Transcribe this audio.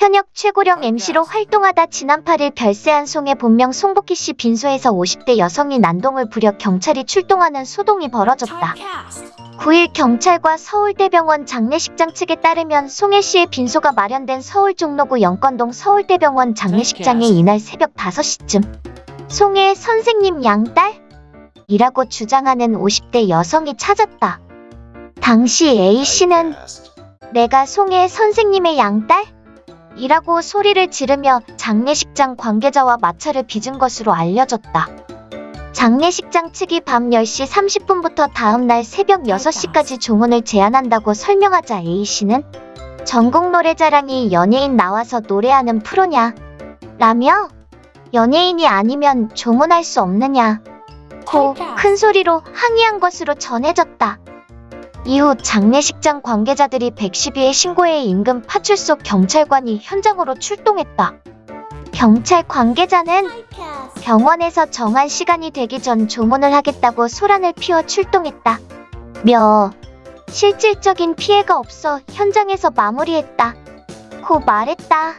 현역 최고령 MC로 활동하다 지난 8일 별세한 송의 본명 송복희 씨 빈소에서 50대 여성이 난동을 부려 경찰이 출동하는 소동이 벌어졌다. 9일 경찰과 서울대병원 장례식장 측에 따르면 송혜 씨의 빈소가 마련된 서울 종로구 영건동 서울대병원 장례식장에 이날 새벽 5시쯤 송혜 선생님 양딸? 이라고 주장하는 50대 여성이 찾았다. 당시 A 씨는 내가 송혜 선생님의 양딸? 이라고 소리를 지르며 장례식장 관계자와 마찰을 빚은 것으로 알려졌다. 장례식장 측이 밤 10시 30분부터 다음날 새벽 6시까지 종원을 제한한다고 설명하자 A씨는 전국 노래자랑이 연예인 나와서 노래하는 프로냐? 라며 연예인이 아니면 종원할 수 없느냐? 고 큰 소리로 항의한 것으로 전해졌다. 이후 장례식장 관계자들이 112에 신고해 인근 파출소 경찰관이 현장으로 출동했다. 경찰 관계자는 병원에서 정한 시간이 되기 전 조문을 하겠다고 소란을 피워 출동했다. 며 실질적인 피해가 없어 현장에서 마무리했다. 고 말했다.